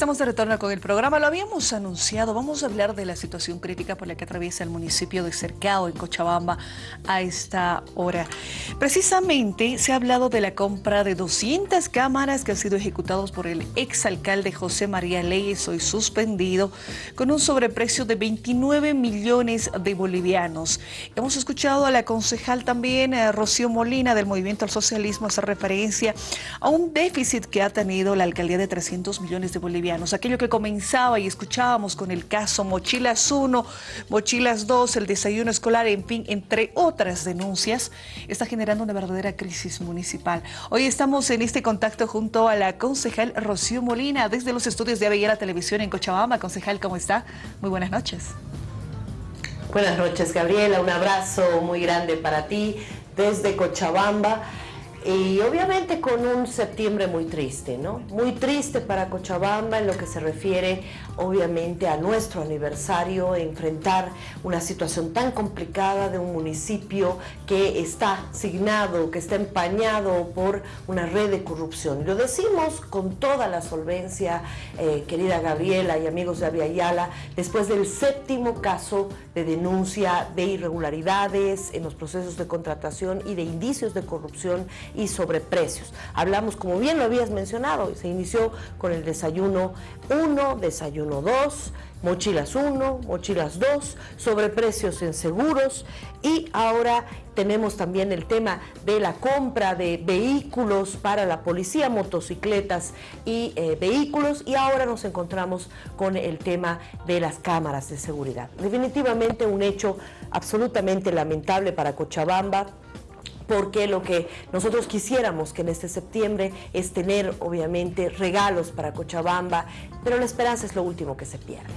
Estamos de retorno con el programa. Lo habíamos anunciado. Vamos a hablar de la situación crítica por la que atraviesa el municipio de Cercado, en Cochabamba, a esta hora. Precisamente se ha hablado de la compra de 200 cámaras que han sido ejecutados por el exalcalde José María Leyes, hoy suspendido, con un sobreprecio de 29 millones de bolivianos. Hemos escuchado a la concejal también, a Rocío Molina, del Movimiento al Socialismo, hacer referencia a un déficit que ha tenido la alcaldía de 300 millones de bolivianos aquello que comenzaba y escuchábamos con el caso Mochilas 1, Mochilas 2, el desayuno escolar, en fin, entre otras denuncias, está generando una verdadera crisis municipal. Hoy estamos en este contacto junto a la concejal Rocío Molina, desde los estudios de Avellera Televisión en Cochabamba. Concejal, ¿cómo está? Muy buenas noches. Buenas noches, Gabriela. Un abrazo muy grande para ti desde Cochabamba. Y obviamente con un septiembre muy triste, ¿no? Muy triste para Cochabamba en lo que se refiere obviamente a nuestro aniversario, enfrentar una situación tan complicada de un municipio que está signado, que está empañado por una red de corrupción. Lo decimos con toda la solvencia, eh, querida Gabriela y amigos de Aviala, después del séptimo caso de denuncia de irregularidades en los procesos de contratación y de indicios de corrupción y sobreprecios. Hablamos, como bien lo habías mencionado, se inició con el desayuno 1, desayuno 2, mochilas 1, mochilas 2, sobreprecios en seguros. Y ahora tenemos también el tema de la compra de vehículos para la policía, motocicletas y eh, vehículos. Y ahora nos encontramos con el tema de las cámaras de seguridad. Definitivamente un hecho absolutamente lamentable para Cochabamba, porque lo que nosotros quisiéramos que en este septiembre es tener obviamente regalos para Cochabamba, pero la esperanza es lo último que se pierde.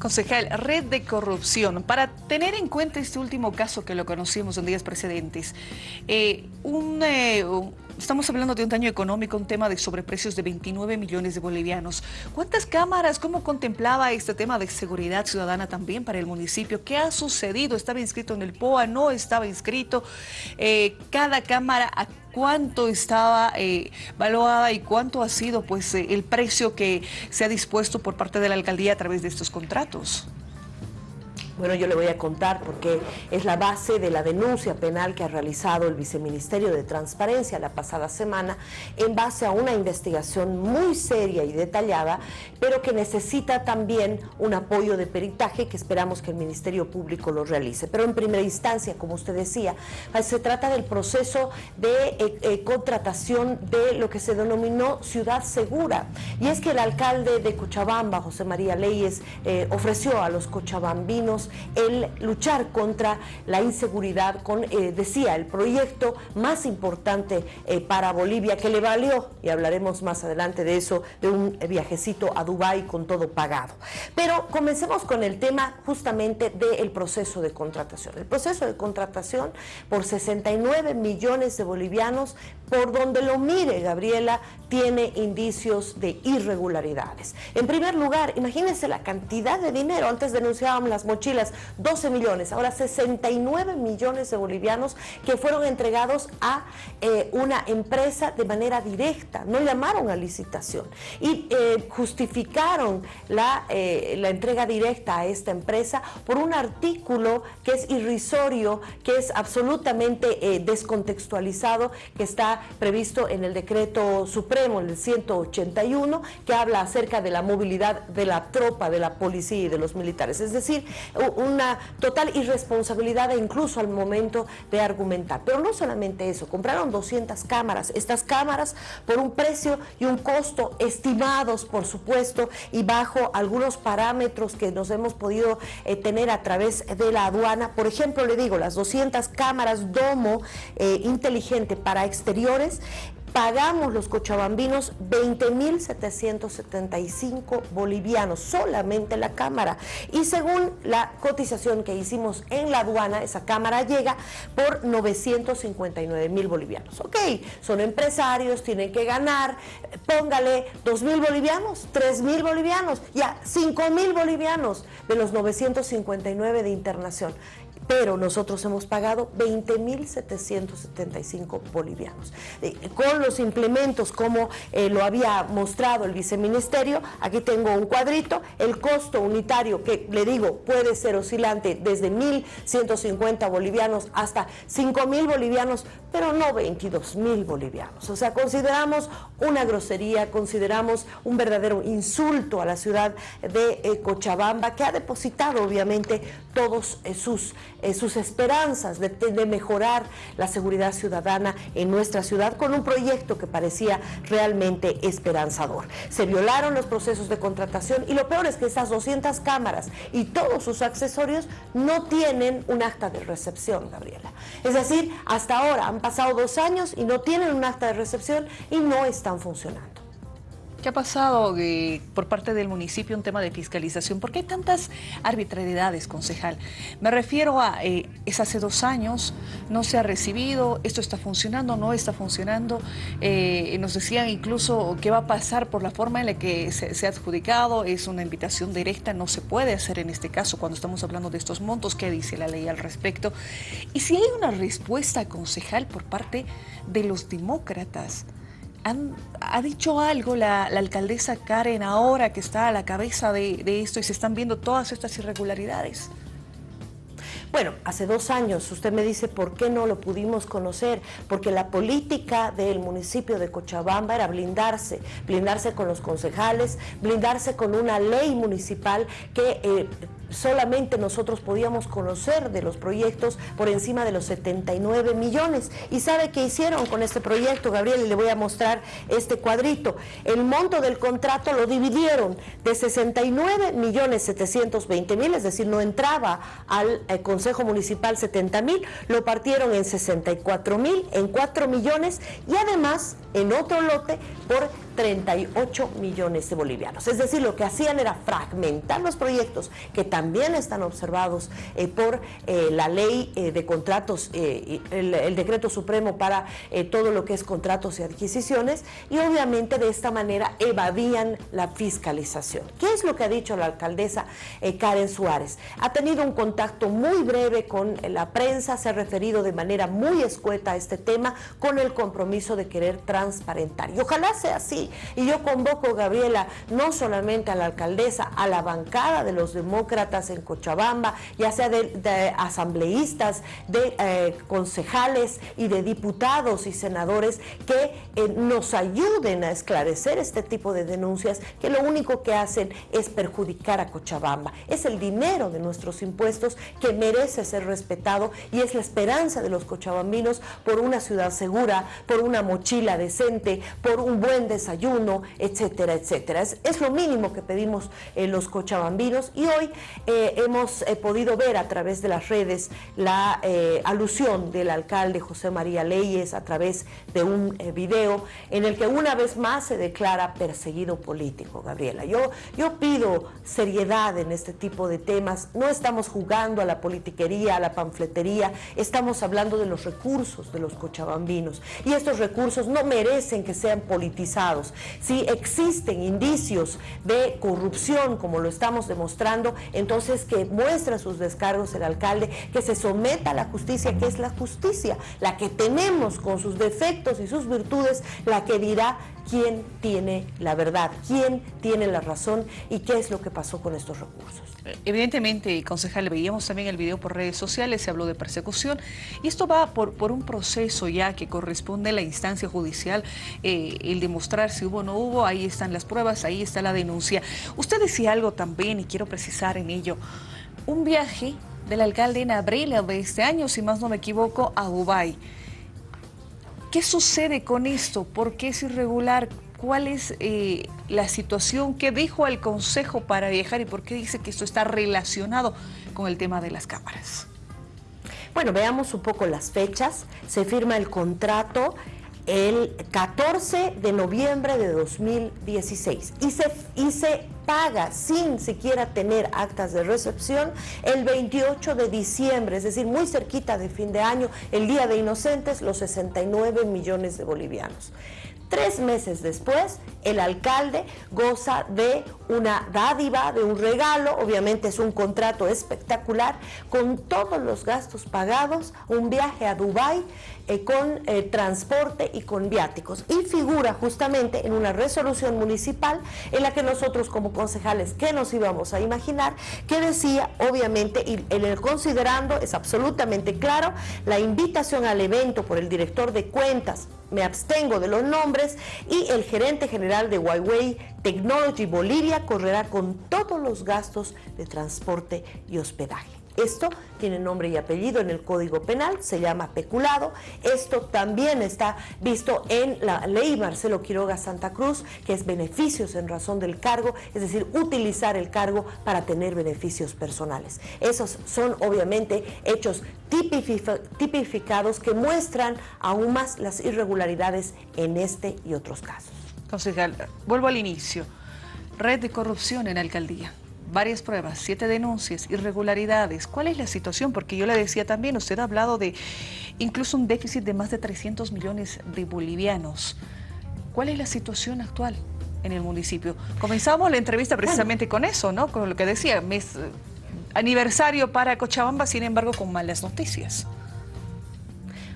Concejal, red de corrupción. Para tener en cuenta este último caso que lo conocimos en días precedentes, eh, un, eh, estamos hablando de un daño económico, un tema de sobreprecios de 29 millones de bolivianos. ¿Cuántas cámaras? ¿Cómo contemplaba este tema de seguridad ciudadana también para el municipio? ¿Qué ha sucedido? ¿Estaba inscrito en el POA? ¿No estaba inscrito? Eh, ¿Cada cámara a cuánto estaba eh, valuada y cuánto ha sido pues eh, el precio que se ha dispuesto por parte de la alcaldía a través de estos contratos? Bueno, yo le voy a contar porque es la base de la denuncia penal que ha realizado el Viceministerio de Transparencia la pasada semana en base a una investigación muy seria y detallada, pero que necesita también un apoyo de peritaje que esperamos que el Ministerio Público lo realice. Pero en primera instancia, como usted decía, pues, se trata del proceso de eh, eh, contratación de lo que se denominó Ciudad Segura. Y es que el alcalde de Cochabamba, José María Leyes, eh, ofreció a los cochabambinos el luchar contra la inseguridad con, eh, decía, el proyecto más importante eh, para Bolivia que le valió, y hablaremos más adelante de eso, de un viajecito a Dubái con todo pagado. Pero comencemos con el tema justamente del proceso de contratación. El proceso de contratación por 69 millones de bolivianos, por donde lo mire Gabriela, tiene indicios de irregularidades. En primer lugar, imagínense la cantidad de dinero, antes denunciábamos las mochilas 12 millones, ahora 69 millones de bolivianos que fueron entregados a eh, una empresa de manera directa, no llamaron a licitación. Y eh, justificaron la, eh, la entrega directa a esta empresa por un artículo que es irrisorio, que es absolutamente descontextualizado, que está previsto en el decreto supremo, el 181, que habla acerca de la movilidad de la tropa, de la policía y de los militares. Es decir, una total irresponsabilidad incluso al momento de argumentar. Pero no solamente eso, compraron 200 cámaras, estas cámaras por un precio y un costo estimados, por supuesto, y bajo algunos parámetros que nos hemos podido eh, tener a través de la aduana. Por ejemplo, le digo, las 200 cámaras Domo eh, inteligente para exteriores pagamos los cochabambinos 20.775 bolivianos, solamente la cámara. Y según la cotización que hicimos en la aduana, esa cámara llega por 959 mil bolivianos. Ok, son empresarios, tienen que ganar, póngale 2 mil bolivianos, 3 mil bolivianos, ya 5 mil bolivianos de los 959 de internación pero nosotros hemos pagado 20.775 bolivianos. Eh, con los implementos, como eh, lo había mostrado el viceministerio, aquí tengo un cuadrito, el costo unitario que le digo puede ser oscilante desde 1.150 bolivianos hasta 5.000 bolivianos, pero no 22.000 bolivianos. O sea, consideramos una grosería, consideramos un verdadero insulto a la ciudad de eh, Cochabamba, que ha depositado obviamente todos sus eh, sus esperanzas de, mejorar la seguridad ciudadana en nuestra ciudad con un proyecto que parecía realmente esperanzador. Se violaron los procesos de contratación y lo peor es que esas 200 cámaras y todos sus accesorios no tienen un acta de recepción, Gabriela. Es decir, hasta ahora han pasado dos años y no tienen un acta de recepción y no están funcionando. ¿Qué ha pasado eh, por parte del municipio en tema de fiscalización? ¿Por qué hay tantas arbitrariedades, concejal? Me refiero a, eh, es hace dos años, no se ha recibido, esto está funcionando, no está funcionando. Eh, nos decían incluso qué va a pasar por la forma en la que se, ha adjudicado, es una invitación directa, no se puede hacer en este caso cuando estamos hablando de estos montos, ¿qué dice la ley al respecto? Y si hay una respuesta, concejal, por parte de los demócratas, ¿Ha dicho algo la, alcaldesa Karen ahora que está a la cabeza de, esto y se están viendo todas estas irregularidades? Bueno, hace dos años usted me dice por qué no lo pudimos conocer, porque la política del municipio de Cochabamba era blindarse, blindarse con los concejales, blindarse con una ley municipal que eh, solamente nosotros podíamos conocer de los proyectos por encima de los 79 millones. ¿Y sabe qué hicieron con este proyecto, Gabriel? Y le voy a mostrar este cuadrito. El monto del contrato lo dividieron de 69 millones 720 mil, es decir, no entraba al eh, Consejo Municipal 70 mil, lo partieron en 64 mil, en 4 millones y además en otro lote por 38 millones de bolivianos. Es decir, lo que hacían era fragmentar los proyectos que también están observados eh, por eh, la ley eh, de contratos, el, decreto supremo para todo lo que es contratos y adquisiciones y obviamente de esta manera evadían la fiscalización. ¿Qué es lo que ha dicho la alcaldesa Karen Suárez? Ha tenido un contacto muy breve con la prensa, se ha referido de manera muy escueta a este tema con el compromiso de querer transparentar. Y ojalá sea así. Y yo convoco, Gabriela, no solamente a la alcaldesa, a la bancada de los demócratas en Cochabamba, ya sea de, asambleístas, de eh, concejales y de diputados y senadores que eh, nos ayuden a esclarecer este tipo de denuncias que lo único que hacen es perjudicar a Cochabamba. Es el dinero de nuestros impuestos que merece ser respetado y es la esperanza de los cochabambinos por una ciudad segura, por una mochila decente, por un buen desayuno ayuno, etcétera, etcétera. Es, lo mínimo que pedimos eh, los cochabambinos. Y hoy eh, hemos eh, podido ver a través de las redes la alusión del alcalde José María Leyes a través de un video en el que una vez más se declara perseguido político, Gabriela. Yo, yo pido seriedad en este tipo de temas, no estamos jugando a la politiquería, a la panfletería, estamos hablando de los recursos de los cochabambinos. Y estos recursos no merecen que sean politizados si existen indicios de corrupción, como lo estamos demostrando, entonces que muestre sus descargos el alcalde, que se someta a la justicia, que es la justicia, la que tenemos con sus defectos y sus virtudes, la que dirá quién tiene la verdad, quién tiene la razón y qué es lo que pasó con estos recursos. Evidentemente, concejal, veíamos también el video por redes sociales, se habló de persecución y esto va por, por un proceso ya que corresponde a la instancia judicial, eh, el demostrar si hubo o no hubo, ahí están las pruebas, ahí está la denuncia. Usted decía algo también y quiero precisar en ello, un viaje del alcalde en abril de este año, si más no me equivoco, a Dubái. ¿Qué sucede con esto? ¿Por qué es irregular? ¿Cuál es eh, la situación? ¿Qué dijo el Consejo para viajar y por qué dice que esto está relacionado con el tema de las cámaras? Bueno, veamos un poco las fechas. Se firma el contrato el 14 de noviembre de 2016 y se, y se paga sin siquiera tener actas de recepción el 28 de diciembre, es decir, muy cerquita de fin de año, el Día de Inocentes, los 69 millones de bolivianos. Tres meses después, el alcalde goza de una dádiva, de un regalo, obviamente es un contrato espectacular, con todos los gastos pagados, un viaje a Dubái eh, con eh, transporte y con viáticos. Y figura justamente en una resolución municipal en la que nosotros como concejales, ¿qué nos íbamos a imaginar? Que decía, obviamente, y en el considerando, es absolutamente claro, la invitación al evento por el director de cuentas me abstengo de los nombres y el gerente general de Huawei Technology Bolivia correrá con todos los gastos de transporte y hospedaje. Esto tiene nombre y apellido en el Código Penal, se llama peculado. Esto también está visto en la ley Marcelo Quiroga Santa Cruz, que es beneficios en razón del cargo, es decir, utilizar el cargo para tener beneficios personales. Esos son obviamente hechos tipificados que muestran aún más las irregularidades en este y otros casos. Concejal, vuelvo al inicio. Red de corrupción en alcaldía varias pruebas, siete denuncias, irregularidades. ¿Cuál es la situación? Porque yo le decía también, usted ha hablado de incluso un déficit de más de 300 millones de bolivianos. ¿Cuál es la situación actual en el municipio? Comenzamos la entrevista precisamente con eso, ¿no? Con lo que decía, mes, eh, aniversario para Cochabamba, sin embargo, con malas noticias.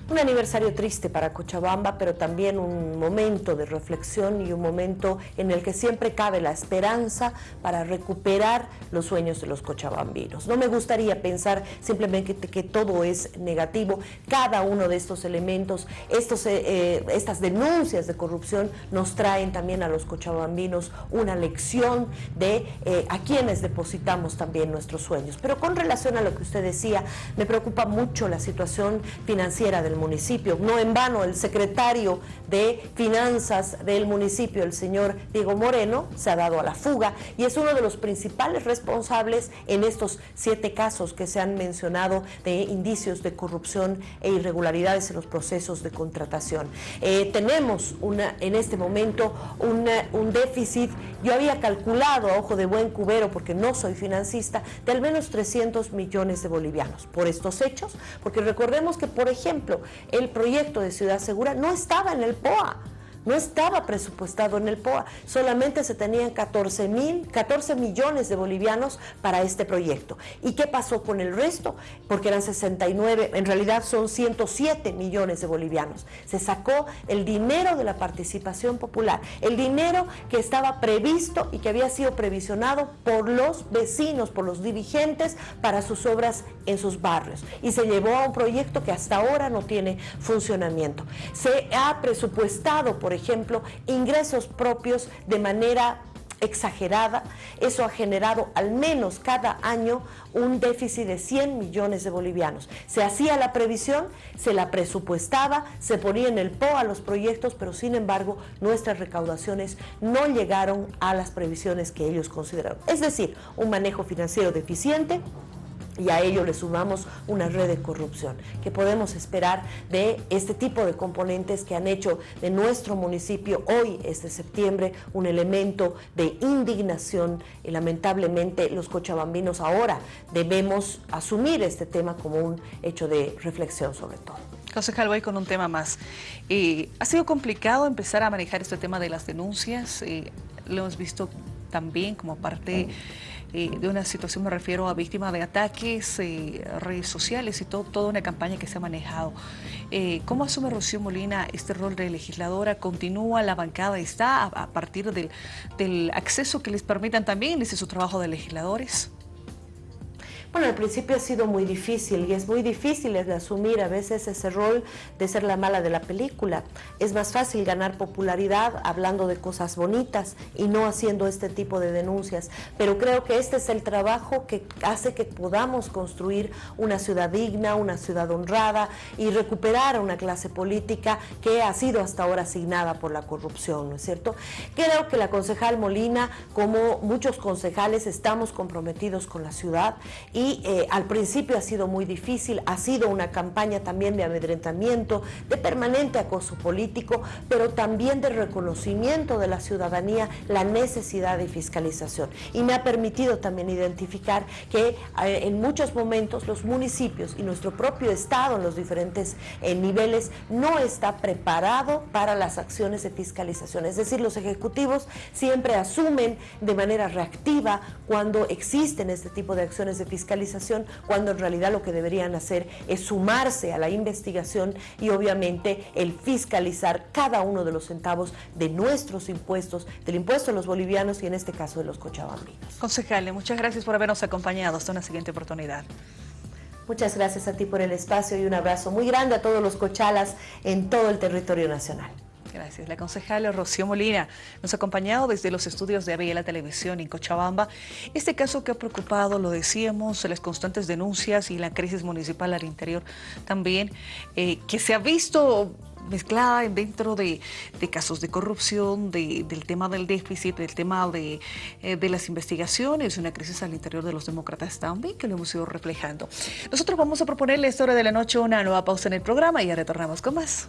Un aniversario triste para Cochabamba, pero también un momento de reflexión y un momento en el que siempre cabe la esperanza para recuperar los sueños de los cochabambinos. No me gustaría pensar simplemente que, todo es negativo. Cada uno de estos elementos, estos, eh, eh, estas denuncias de corrupción nos traen también a los cochabambinos una lección de eh, a quienes depositamos también nuestros sueños. Pero con relación a lo que usted decía, me preocupa mucho la situación financiera del municipio. No en vano, el secretario de Finanzas del municipio, el señor Diego Moreno, se ha dado a la fuga y es uno de los principales responsables en estos siete casos que se han mencionado de indicios de corrupción e irregularidades en los procesos de contratación. Eh, tenemos una, en este momento un déficit, yo había calculado a ojo de buen cubero, porque no soy financista, de al menos 300 millones de bolivianos por estos hechos, porque recordemos que, por ejemplo, el proyecto de Ciudad Segura no estaba en el POA. No estaba presupuestado en el POA, solamente se tenían 14, mil, 14 millones de bolivianos para este proyecto. ¿Y qué pasó con el resto? Porque eran 69, en realidad son 107 millones de bolivianos. Se sacó el dinero de la participación popular, el dinero que estaba previsto y que había sido previsionado por los vecinos, por los dirigentes para sus obras en sus barrios. Y se llevó a un proyecto que hasta ahora no tiene funcionamiento. Se ha presupuestado por ejemplo, ingresos propios de manera exagerada. Eso ha generado al menos cada año un déficit de 100 millones de bolivianos. Se hacía la previsión, se la presupuestaba, se ponía en el PO a los proyectos, pero sin embargo nuestras recaudaciones no llegaron a las previsiones que ellos consideraron. Es decir, un manejo financiero deficiente, y a ello le sumamos una red de corrupción. que podemos esperar de este tipo de componentes que han hecho de nuestro municipio hoy, este septiembre, un elemento de indignación y lamentablemente los cochabambinos ahora debemos asumir este tema como un hecho de reflexión sobre todo. Concejal, voy con un tema más. Eh, ¿Ha sido complicado empezar a manejar este tema de las denuncias? Lo hemos visto también como parte eh, de una situación, me refiero a víctimas de ataques, eh, redes sociales y todo, toda una campaña que se ha manejado. Eh, ¿Cómo asume Rocío Molina este rol de legisladora? ¿Continúa la bancada? ¿Está a, partir del, del acceso que les permitan también, dice su trabajo de legisladores? Bueno, al principio ha sido muy difícil y es muy difícil asumir a veces ese rol de ser la mala de la película. Es más fácil ganar popularidad hablando de cosas bonitas y no haciendo este tipo de denuncias. Pero creo que este es el trabajo que hace que podamos construir una ciudad digna, una ciudad honrada y recuperar una clase política que ha sido hasta ahora asignada por la corrupción, ¿no es cierto? Creo que la concejal Molina, como muchos concejales, estamos comprometidos con la ciudad y y eh, al principio ha sido muy difícil, ha sido una campaña también de amedrentamiento, de permanente acoso político, pero también de reconocimiento de la ciudadanía la necesidad de fiscalización. Y me ha permitido también identificar que eh, en muchos momentos los municipios y nuestro propio Estado en los diferentes eh, niveles no está preparado para las acciones de fiscalización. Es decir, los ejecutivos siempre asumen de manera reactiva cuando existen este tipo de acciones de fiscalización, cuando en realidad lo que deberían hacer es sumarse a la investigación y obviamente el fiscalizar cada uno de los centavos de nuestros impuestos, del impuesto de los bolivianos y en este caso de los cochabambinos. Concejale, muchas gracias por habernos acompañado. Hasta una siguiente oportunidad. Muchas gracias a ti por el espacio y un abrazo muy grande a todos los cochalas en todo el territorio nacional. Gracias. La concejala Rocío Molina nos ha acompañado desde los estudios de la Televisión en Cochabamba. Este caso que ha preocupado, lo decíamos, las constantes denuncias y la crisis municipal al interior también, eh, que se ha visto mezclada dentro de, casos de corrupción, del tema del déficit, del tema de, eh, de las investigaciones, una crisis al interior de los demócratas también, que lo hemos ido reflejando. Nosotros vamos a proponerle esta hora de la noche una nueva pausa en el programa y ya retornamos con más.